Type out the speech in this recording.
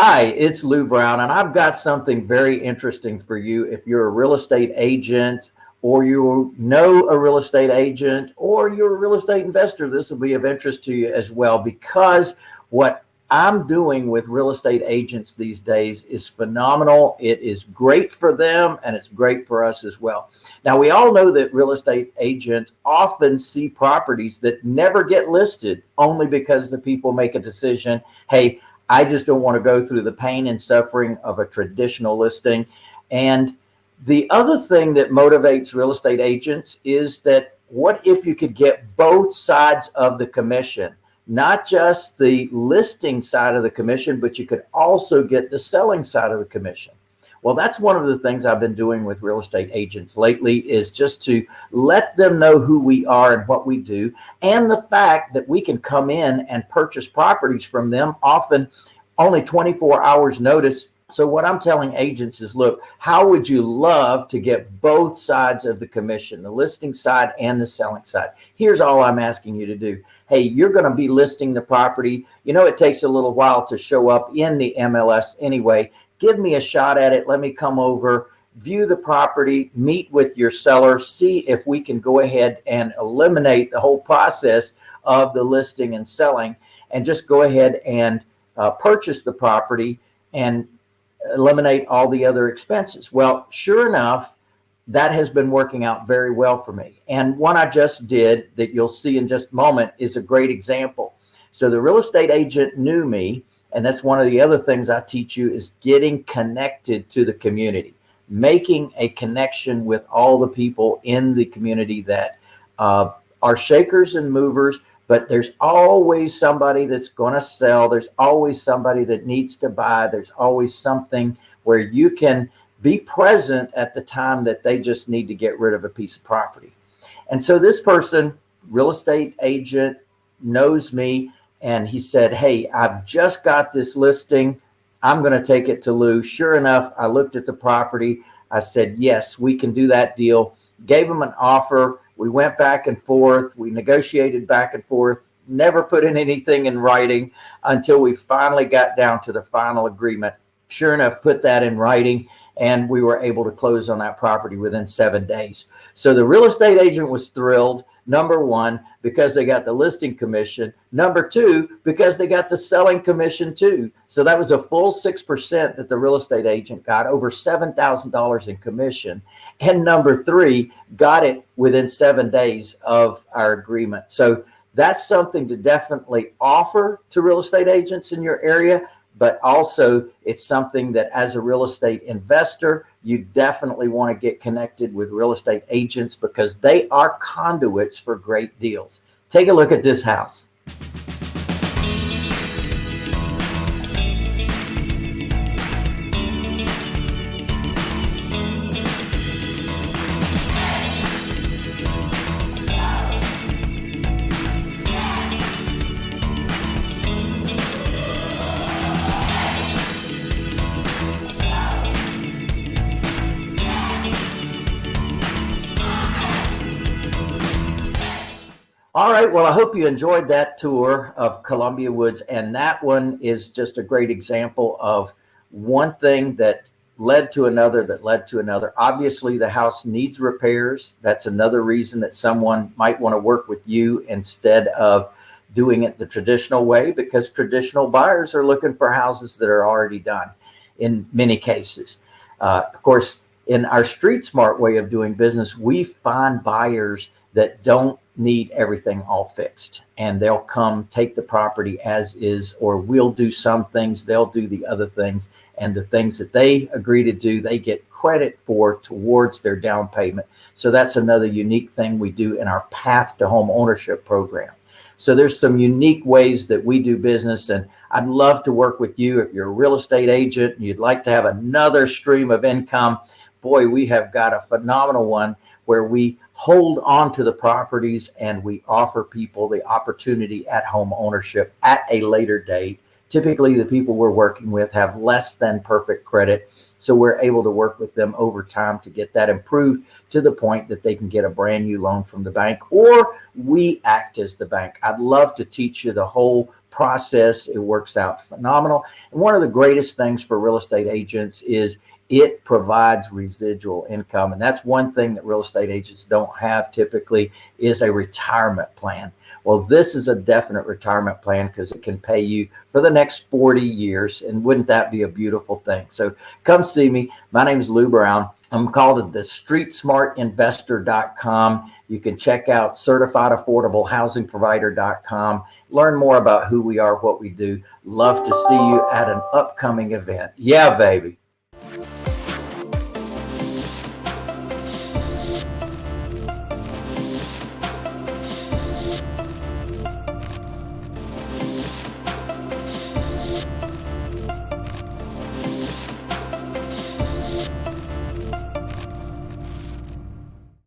Hi, it's Lou Brown, and I've got something very interesting for you if you're a real estate agent or you know a real estate agent or you're a real estate investor. This will be of interest to you as well because what I'm doing with real estate agents these days is phenomenal. It is great for them and it's great for us as well. Now, we all know that real estate agents often see properties that never get listed only because the people make a decision. Hey, I just don't want to go through the pain and suffering of a traditional listing. And the other thing that motivates real estate agents is that what if you could get both sides of the commission? not just the listing side of the commission, but you could also get the selling side of the commission. Well, that's one of the things I've been doing with real estate agents lately is just to let them know who we are and what we do. And the fact that we can come in and purchase properties from them often only 24 hours notice so what I'm telling agents is, look, how would you love to get both sides of the commission, the listing side and the selling side? Here's all I'm asking you to do. Hey, you're going to be listing the property. You know, it takes a little while to show up in the MLS anyway. Give me a shot at it. Let me come over, view the property, meet with your seller, see if we can go ahead and eliminate the whole process of the listing and selling and just go ahead and uh, purchase the property and eliminate all the other expenses. Well, sure enough, that has been working out very well for me. And one I just did that you'll see in just a moment is a great example. So the real estate agent knew me. And that's one of the other things I teach you is getting connected to the community, making a connection with all the people in the community that uh, are shakers and movers, but there's always somebody that's going to sell. There's always somebody that needs to buy. There's always something where you can be present at the time that they just need to get rid of a piece of property. And so this person, real estate agent, knows me and he said, Hey, I've just got this listing. I'm going to take it to Lou. Sure enough, I looked at the property. I said, Yes, we can do that deal. Gave him an offer we went back and forth. We negotiated back and forth, never put in anything in writing until we finally got down to the final agreement. Sure enough, put that in writing and we were able to close on that property within seven days. So the real estate agent was thrilled. Number one, because they got the listing commission. Number two, because they got the selling commission too. So that was a full 6% that the real estate agent got over $7,000 in commission. And number three, got it within seven days of our agreement. So that's something to definitely offer to real estate agents in your area but also it's something that as a real estate investor, you definitely want to get connected with real estate agents because they are conduits for great deals. Take a look at this house. All right. Well, I hope you enjoyed that tour of Columbia Woods. And that one is just a great example of one thing that led to another that led to another. Obviously, the house needs repairs. That's another reason that someone might want to work with you instead of doing it the traditional way because traditional buyers are looking for houses that are already done in many cases. Uh, of course, in our street smart way of doing business, we find buyers that don't need everything all fixed. And they'll come take the property as is or we'll do some things they'll do the other things. And the things that they agree to do they get credit for towards their down payment. So that's another unique thing we do in our path to home ownership program. So there's some unique ways that we do business and I'd love to work with you. If you're a real estate agent and you'd like to have another stream of income boy we have got a phenomenal one where we hold on to the properties and we offer people the opportunity at home ownership at a later date Typically, the people we're working with have less than perfect credit. So we're able to work with them over time to get that improved to the point that they can get a brand new loan from the bank or we act as the bank. I'd love to teach you the whole process. It works out phenomenal. And one of the greatest things for real estate agents is it provides residual income. And that's one thing that real estate agents don't have typically is a retirement plan. Well, this is a definite retirement plan because it can pay you for the next 40 years. And wouldn't that be a beautiful thing? So come see me. My name is Lou Brown. I'm called at the streetsmartinvestor.com. You can check out certifiedaffordablehousingprovider.com. Learn more about who we are, what we do. Love to see you at an upcoming event. Yeah, baby.